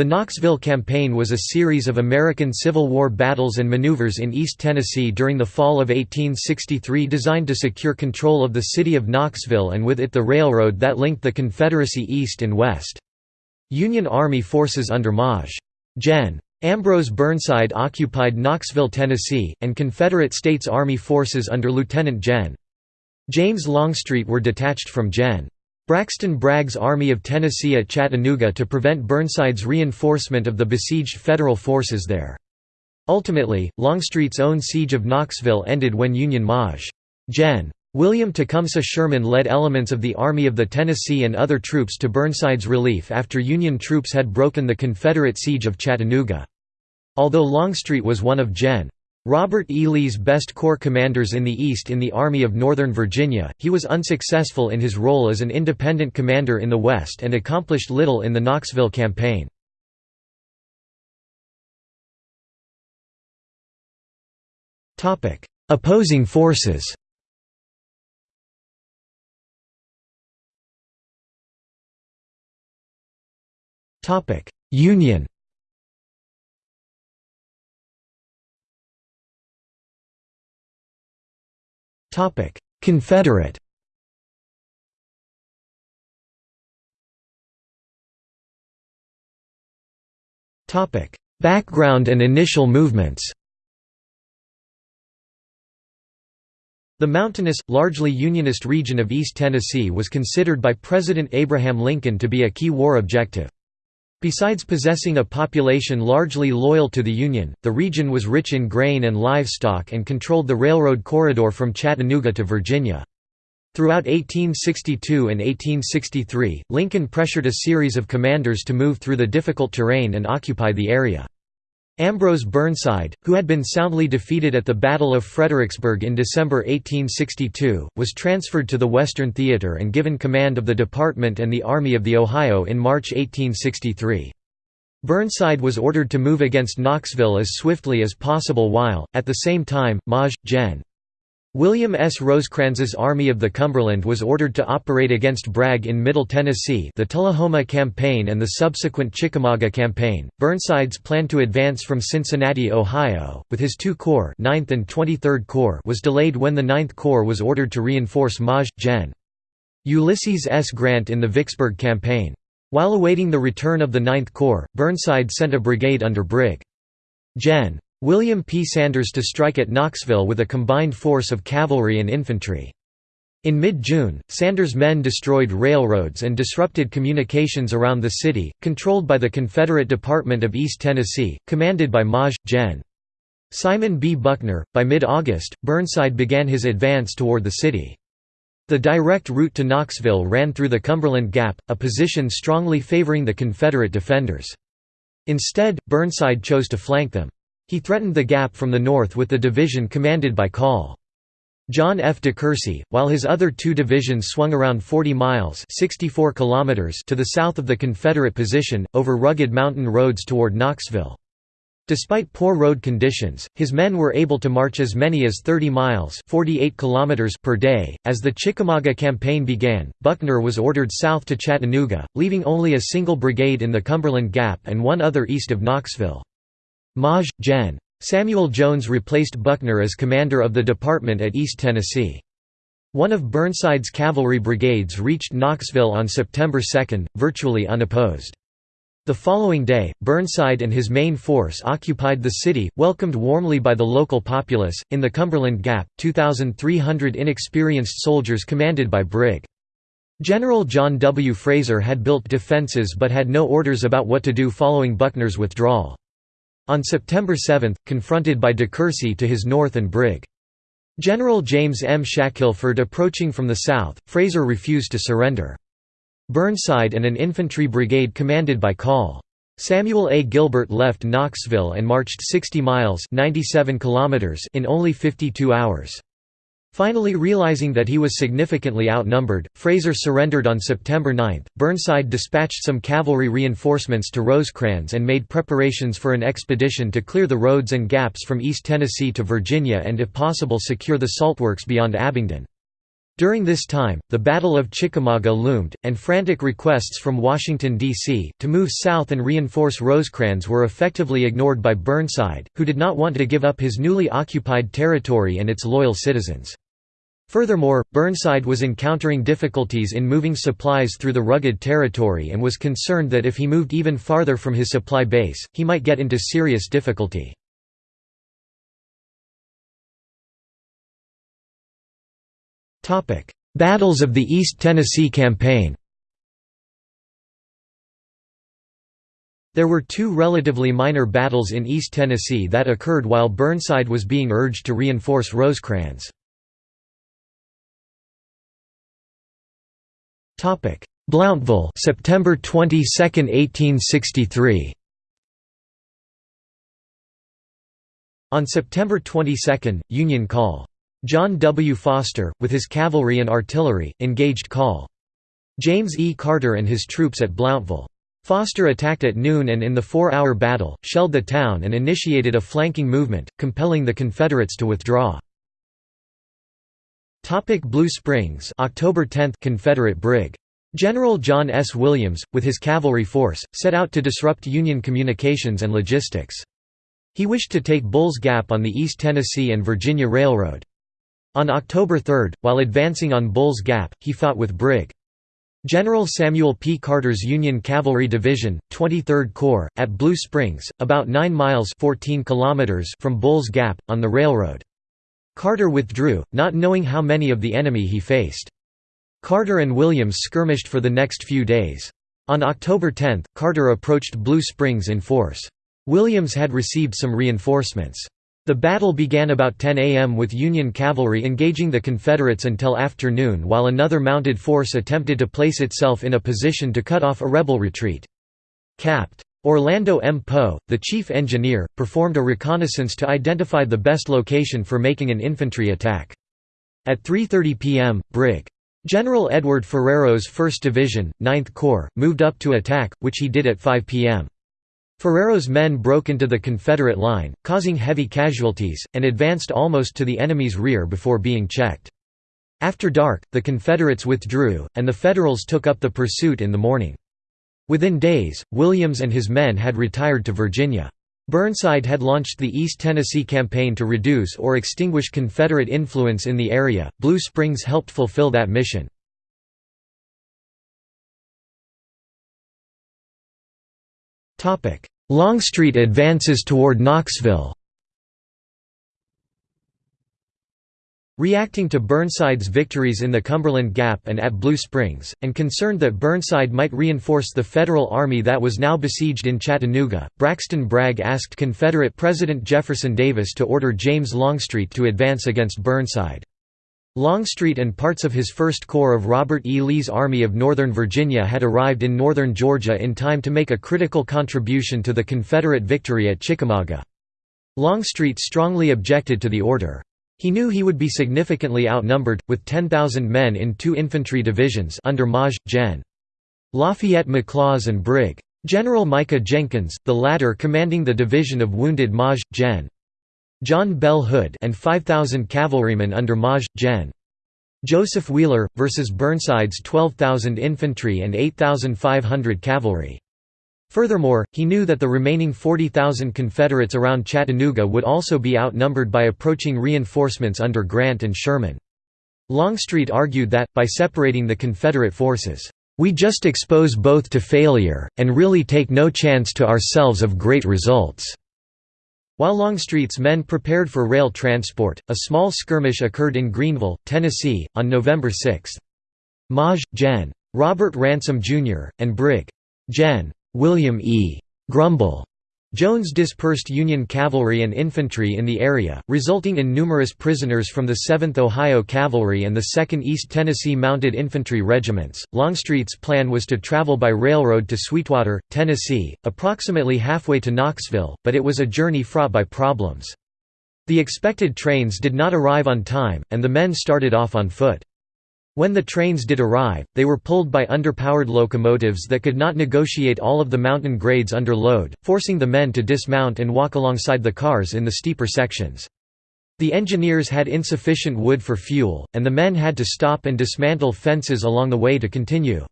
The Knoxville Campaign was a series of American Civil War battles and maneuvers in East Tennessee during the fall of 1863 designed to secure control of the city of Knoxville and with it the railroad that linked the Confederacy east and west. Union Army forces under Maj. Gen. Ambrose Burnside occupied Knoxville, Tennessee, and Confederate States Army forces under Lieutenant Gen. James Longstreet were detached from Gen. Braxton Bragg's Army of Tennessee at Chattanooga to prevent Burnside's reinforcement of the besieged Federal forces there. Ultimately, Longstreet's own siege of Knoxville ended when Union Maj. Gen. William Tecumseh Sherman led elements of the Army of the Tennessee and other troops to Burnside's relief after Union troops had broken the Confederate siege of Chattanooga. Although Longstreet was one of Gen. Robert E. Lee's best corps commanders in the East in the Army of Northern Virginia, he was unsuccessful in his role as an independent commander in the West and accomplished little in the Knoxville campaign. Opposing forces Union Confederate. Topic: Background and initial movements. The mountainous, largely Unionist region of East Tennessee was considered by President Abraham Lincoln to be a key war objective. Besides possessing a population largely loyal to the Union, the region was rich in grain and livestock and controlled the railroad corridor from Chattanooga to Virginia. Throughout 1862 and 1863, Lincoln pressured a series of commanders to move through the difficult terrain and occupy the area. Ambrose Burnside, who had been soundly defeated at the Battle of Fredericksburg in December 1862, was transferred to the Western Theater and given command of the Department and the Army of the Ohio in March 1863. Burnside was ordered to move against Knoxville as swiftly as possible while, at the same time, Maj. Gen. William S. Rosecrans's Army of the Cumberland was ordered to operate against Bragg in Middle Tennessee the Tullahoma Campaign and the subsequent Chickamauga Campaign. Burnside's plan to advance from Cincinnati, Ohio, with his two corps 9th and 23rd Corps was delayed when the 9th Corps was ordered to reinforce Maj. Gen. Ulysses S. Grant in the Vicksburg Campaign. While awaiting the return of the 9th Corps, Burnside sent a brigade under Brig. Gen. William P. Sanders to strike at Knoxville with a combined force of cavalry and infantry. In mid-June, Sanders' men destroyed railroads and disrupted communications around the city, controlled by the Confederate Department of East Tennessee, commanded by Maj. Gen. Simon B. Buckner. By mid-August, Burnside began his advance toward the city. The direct route to Knoxville ran through the Cumberland Gap, a position strongly favoring the Confederate defenders. Instead, Burnside chose to flank them. He threatened the gap from the north with the division commanded by Col. John F. DeCourcy, while his other two divisions swung around 40 miles 64 kilometers to the south of the Confederate position, over rugged mountain roads toward Knoxville. Despite poor road conditions, his men were able to march as many as 30 miles 48 kilometers per day. As the Chickamauga campaign began, Buckner was ordered south to Chattanooga, leaving only a single brigade in the Cumberland Gap and one other east of Knoxville. Maj. Gen. Samuel Jones replaced Buckner as commander of the department at East Tennessee. One of Burnside's cavalry brigades reached Knoxville on September 2, virtually unopposed. The following day, Burnside and his main force occupied the city, welcomed warmly by the local populace. In the Cumberland Gap, 2,300 inexperienced soldiers commanded by Brig. General John W. Frazer had built defenses but had no orders about what to do following Buckner's withdrawal. On September 7, confronted by DeCourcy to his north and Brig. General James M. Shackelford approaching from the south, Frazer refused to surrender. Burnside and an infantry brigade commanded by Col. Samuel A. Gilbert left Knoxville and marched 60 miles 97 kilometers in only 52 hours. Finally realizing that he was significantly outnumbered, Frazer surrendered on September 9. Burnside dispatched some cavalry reinforcements to Rosecrans and made preparations for an expedition to clear the roads and gaps from East Tennessee to Virginia and if possible secure the saltworks beyond Abingdon. During this time, the Battle of Chickamauga loomed, and frantic requests from Washington, D.C., to move south and reinforce Rosecrans were effectively ignored by Burnside, who did not want to give up his newly occupied territory and its loyal citizens. Furthermore, Burnside was encountering difficulties in moving supplies through the rugged territory and was concerned that if he moved even farther from his supply base, he might get into serious difficulty. Battles of the East Tennessee Campaign There were two relatively minor battles in East Tennessee that occurred while Burnside was being urged to reinforce Rosecrans. Blountville September 22, 1863 On September 22, Union Call. John W. Foster, with his cavalry and artillery, engaged Call. James E. Carter and his troops at Blountville. Foster attacked at noon and in the four-hour battle, shelled the town and initiated a flanking movement, compelling the Confederates to withdraw. Blue Springs October 10 Confederate Brig. General John S. Williams, with his cavalry force, set out to disrupt Union communications and logistics. He wished to take Bull's Gap on the East Tennessee and Virginia Railroad. On October 3, while advancing on Bull's Gap, he fought with Brig. General Samuel P. Carter's Union Cavalry Division, 23rd Corps, at Blue Springs, about 9 miles 14 kilometers from Bull's Gap, on the railroad. Carter withdrew, not knowing how many of the enemy he faced. Carter and Williams skirmished for the next few days. On October 10, Carter approached Blue Springs in force. Williams had received some reinforcements. The battle began about 10 a.m. with Union cavalry engaging the Confederates until afternoon while another mounted force attempted to place itself in a position to cut off a rebel retreat. Capt. Orlando M. Poe, the chief engineer, performed a reconnaissance to identify the best location for making an infantry attack. At 3.30 p.m., Brig. General Edward Ferrero's 1st Division, 9th Corps, moved up to attack, which he did at 5 p.m. Ferrero's men broke into the Confederate line, causing heavy casualties, and advanced almost to the enemy's rear before being checked. After dark, the Confederates withdrew, and the Federals took up the pursuit in the morning. Within days, Williams and his men had retired to Virginia. Burnside had launched the East Tennessee Campaign to reduce or extinguish Confederate influence in the area. Blue Springs helped fulfill that mission. Longstreet advances toward Knoxville Reacting to Burnside's victories in the Cumberland Gap and at Blue Springs, and concerned that Burnside might reinforce the Federal Army that was now besieged in Chattanooga, Braxton Bragg asked Confederate President Jefferson Davis to order James Longstreet to advance against Burnside. Longstreet and parts of his First Corps of Robert E. Lee's Army of Northern Virginia had arrived in northern Georgia in time to make a critical contribution to the Confederate victory at Chickamauga. Longstreet strongly objected to the order. He knew he would be significantly outnumbered, with 10,000 men in two infantry divisions under Maj. Gen. Lafayette McLaws and Brig. General Micah Jenkins, the latter commanding the division of wounded Maj. Gen. John Bell Hood and 5,000 cavalrymen under Maj. Gen. Joseph Wheeler, versus Burnside's 12,000 infantry and 8,500 cavalry. Furthermore, he knew that the remaining 40,000 Confederates around Chattanooga would also be outnumbered by approaching reinforcements under Grant and Sherman. Longstreet argued that, by separating the Confederate forces, "...we just expose both to failure, and really take no chance to ourselves of great results." While Longstreet's men prepared for rail transport, a small skirmish occurred in Greeneville, Tennessee, on November 6. Maj. Gen. Robert Ransom, Jr., and Brig. Gen. William E. Grumble Jones dispersed Union cavalry and infantry in the area, resulting in numerous prisoners from the 7th Ohio Cavalry and the 2nd East Tennessee Mounted Infantry Regiments. Longstreet's plan was to travel by railroad to Sweetwater, Tennessee, approximately halfway to Knoxville, but it was a journey fraught by problems. The expected trains did not arrive on time, and the men started off on foot. When the trains did arrive, they were pulled by underpowered locomotives that could not negotiate all of the mountain grades under load, forcing the men to dismount and walk alongside the cars in the steeper sections. The engineers had insufficient wood for fuel, and the men had to stop and dismantle fences along the way to continue.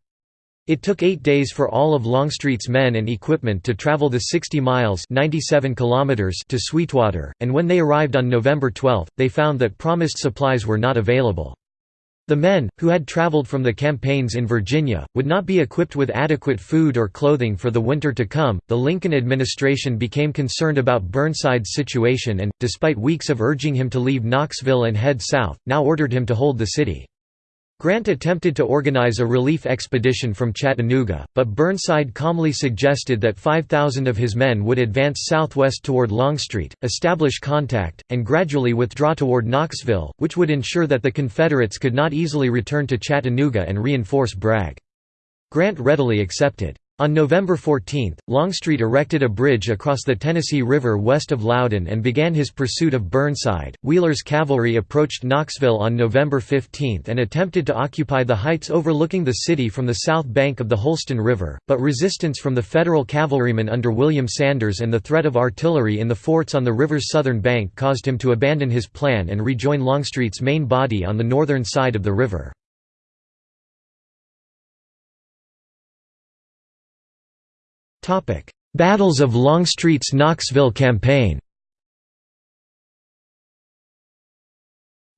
It took eight days for all of Longstreet's men and equipment to travel the 60 miles 97 kilometers to Sweetwater, and when they arrived on November 12, they found that promised supplies were not available. The men, who had traveled from the campaigns in Virginia, would not be equipped with adequate food or clothing for the winter to come. The Lincoln administration became concerned about Burnside's situation and, despite weeks of urging him to leave Knoxville and head south, now ordered him to hold the city. Grant attempted to organize a relief expedition from Chattanooga, but Burnside calmly suggested that 5,000 of his men would advance southwest toward Longstreet, establish contact, and gradually withdraw toward Knoxville, which would ensure that the Confederates could not easily return to Chattanooga and reinforce Bragg. Grant readily accepted. On November 14, Longstreet erected a bridge across the Tennessee River west of Loudon and began his pursuit of Burnside. Wheeler's cavalry approached Knoxville on November 15 and attempted to occupy the heights overlooking the city from the south bank of the Holston River, but resistance from the Federal cavalrymen under William Sanders and the threat of artillery in the forts on the river's southern bank caused him to abandon his plan and rejoin Longstreet's main body on the northern side of the river. Battles of Longstreet's Knoxville campaign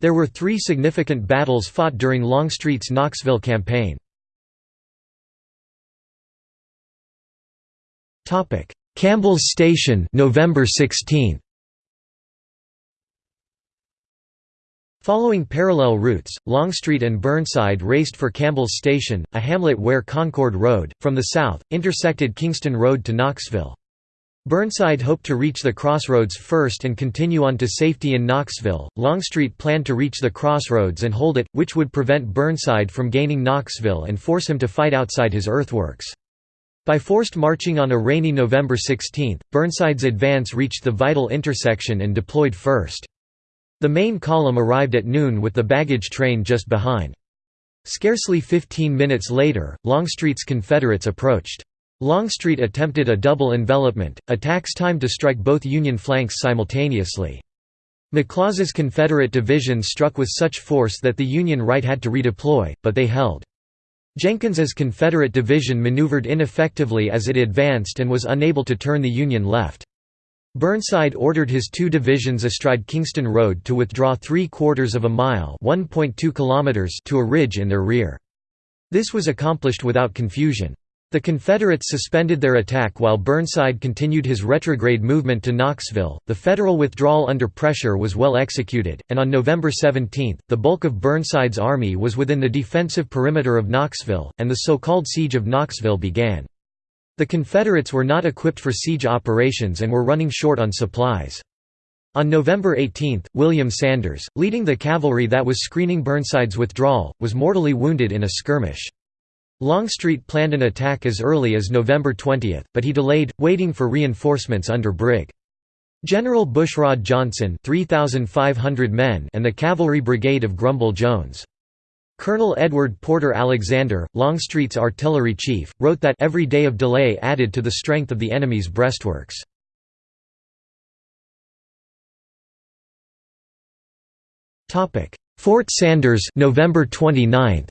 There were three significant battles fought during Longstreet's Knoxville campaign. Campbell's Station November 16. Following parallel routes, Longstreet and Burnside raced for Campbell's Station, a hamlet where Concord Road, from the south, intersected Kingston Road to Knoxville. Burnside hoped to reach the crossroads first and continue on to safety in Knoxville. Longstreet planned to reach the crossroads and hold it, which would prevent Burnside from gaining Knoxville and force him to fight outside his earthworks. By forced marching on a rainy November 16, Burnside's advance reached the vital intersection and deployed first. The main column arrived at noon with the baggage train just behind. Scarcely 15 minutes later, Longstreet's Confederates approached. Longstreet attempted a double envelopment, attacks timed to strike both Union flanks simultaneously. McLaws' Confederate division struck with such force that the Union right had to redeploy, but they held. Jenkins's Confederate division maneuvered ineffectively as it advanced and was unable to turn the Union left. Burnside ordered his two divisions astride Kingston Road to withdraw three-quarters of a mile kilometers to a ridge in their rear. This was accomplished without confusion. The Confederates suspended their attack while Burnside continued his retrograde movement to Knoxville. The Federal withdrawal under pressure was well executed, and on November 17, the bulk of Burnside's army was within the defensive perimeter of Knoxville, and the so-called Siege of Knoxville began. The Confederates were not equipped for siege operations and were running short on supplies. On November 18, William Sanders, leading the cavalry that was screening Burnside's withdrawal, was mortally wounded in a skirmish. Longstreet planned an attack as early as November 20, but he delayed, waiting for reinforcements under Brig. General Bushrod Johnson 3,500 men and the cavalry brigade of Grumble Jones. Colonel Edward Porter Alexander, Longstreet's artillery chief, wrote that every day of delay added to the strength of the enemy's breastworks. Fort Sanders November 29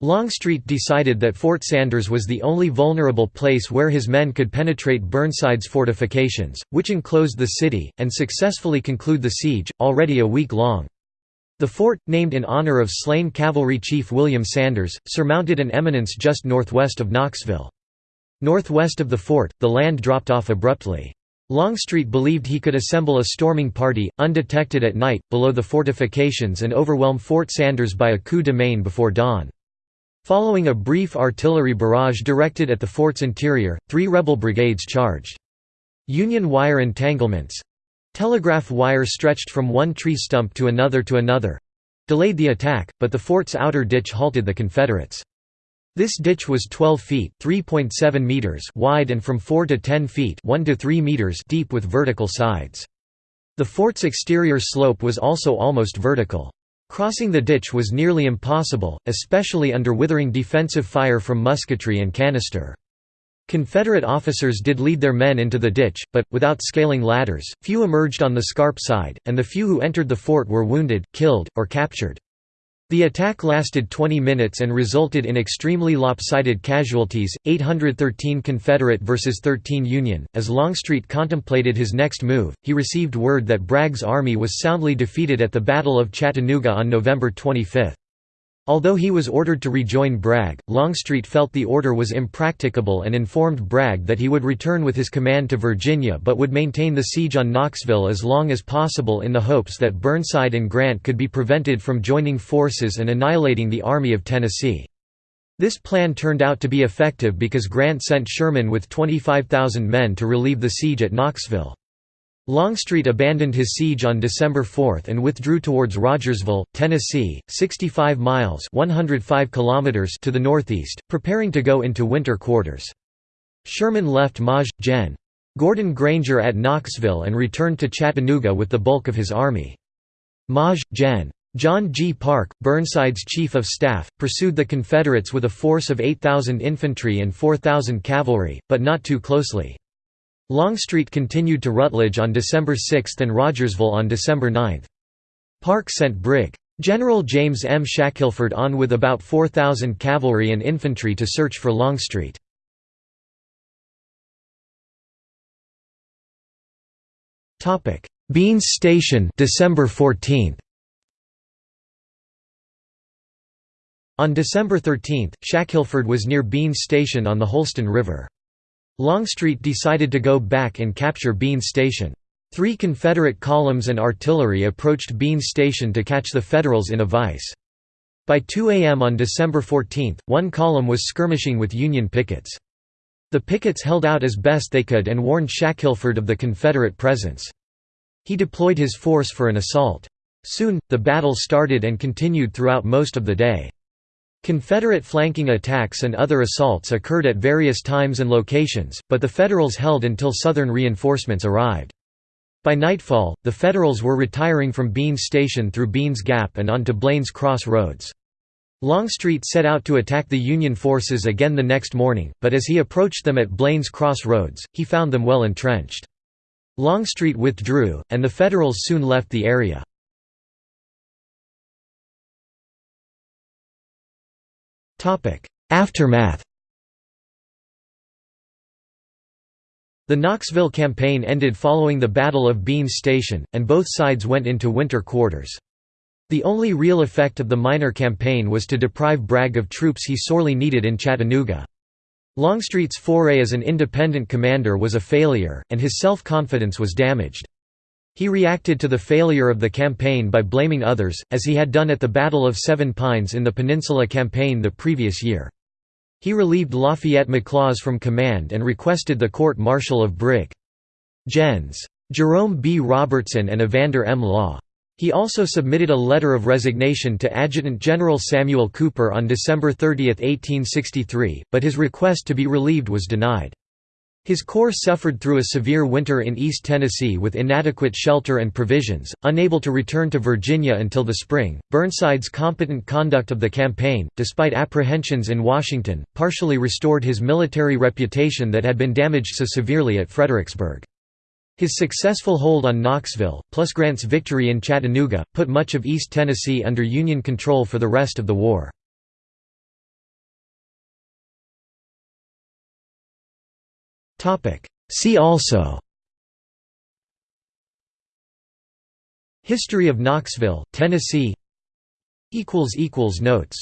Longstreet decided that Fort Sanders was the only vulnerable place where his men could penetrate Burnside's fortifications, which enclosed the city, and successfully conclude the siege, already a week long. The fort, named in honor of slain cavalry chief William Sanders, surmounted an eminence just northwest of Knoxville. Northwest of the fort, the land dropped off abruptly. Longstreet believed he could assemble a storming party, undetected at night, below the fortifications and overwhelm Fort Sanders by a coup de main before dawn. Following a brief artillery barrage directed at the fort's interior, three rebel brigades charged. Union wire entanglements—telegraph wire stretched from one tree stump to another to another—delayed the attack, but the fort's outer ditch halted the Confederates. This ditch was 12 feet (3.7 meters) wide and from 4 to 10 feet (1 to 3 meters) deep with vertical sides. The fort's exterior slope was also almost vertical. Crossing the ditch was nearly impossible, especially under withering defensive fire from musketry and canister. Confederate officers did lead their men into the ditch, but, without scaling ladders, few emerged on the scarp side, and the few who entered the fort were wounded, killed, or captured. The attack lasted 20 minutes and resulted in extremely lopsided casualties, 813 Confederate versus 13 Union. As Longstreet contemplated his next move, he received word that Bragg's army was soundly defeated at the Battle of Chattanooga on November 25. Although he was ordered to rejoin Bragg, Longstreet felt the order was impracticable and informed Bragg that he would return with his command to Virginia but would maintain the siege on Knoxville as long as possible in the hopes that Burnside and Grant could be prevented from joining forces and annihilating the Army of Tennessee. This plan turned out to be effective because Grant sent Sherman with 25,000 men to relieve the siege at Knoxville. Longstreet abandoned his siege on December 4 and withdrew towards Rogersville, Tennessee, 65 miles 105 kilometers to the northeast, preparing to go into winter quarters. Sherman left Maj. Gen. Gordon Granger at Knoxville and returned to Chattanooga with the bulk of his army. Maj. Gen. John G. Parke, Burnside's chief of staff, pursued the Confederates with a force of 8,000 infantry and 4,000 cavalry, but not too closely. Longstreet continued to Rutledge on December 6 and Rogersville on December 9. Parke sent Brig. General James M. Shackelford on with about 4,000 cavalry and infantry to search for Longstreet. Beans Station December 14. On December 13, Shackelford was near Beans Station on the Holston River. Longstreet decided to go back and capture Beans Station. Three Confederate columns and artillery approached Beans Station to catch the Federals in a vise. By 2 a.m. on December 14, one column was skirmishing with Union pickets. The pickets held out as best they could and warned Shackelford of the Confederate presence. He deployed his force for an assault. Soon, the battle started and continued throughout most of the day. Confederate flanking attacks and other assaults occurred at various times and locations, but the Federals held until Southern reinforcements arrived. By nightfall, the Federals were retiring from Beans Station through Beans Gap and onto Blaine's Cross Roads. Longstreet set out to attack the Union forces again the next morning, but as he approached them at Blaine's Cross Roads, he found them well entrenched. Longstreet withdrew, and the Federals soon left the area. Aftermath The Knoxville campaign ended following the Battle of Beans Station, and both sides went into winter quarters. The only real effect of the minor campaign was to deprive Bragg of troops he sorely needed in Chattanooga. Longstreet's foray as an independent commander was a failure, and his self-confidence was damaged. He reacted to the failure of the campaign by blaming others, as he had done at the Battle of Seven Pines in the Peninsula Campaign the previous year. He relieved Lafayette McLaws from command and requested the court-martial of Brig. Gens. Jerome B. Robertson and Evander M. Law. He also submitted a letter of resignation to Adjutant General Samuel Cooper on December 30, 1863, but his request to be relieved was denied. His corps suffered through a severe winter in East Tennessee with inadequate shelter and provisions, unable to return to Virginia until the spring. Burnside's competent conduct of the campaign, despite apprehensions in Washington, partially restored his military reputation that had been damaged so severely at Fredericksburg. His successful hold on Knoxville, plus Grant's victory in Chattanooga, put much of East Tennessee under Union control for the rest of the war. See also. History of Knoxville, Tennessee. Notes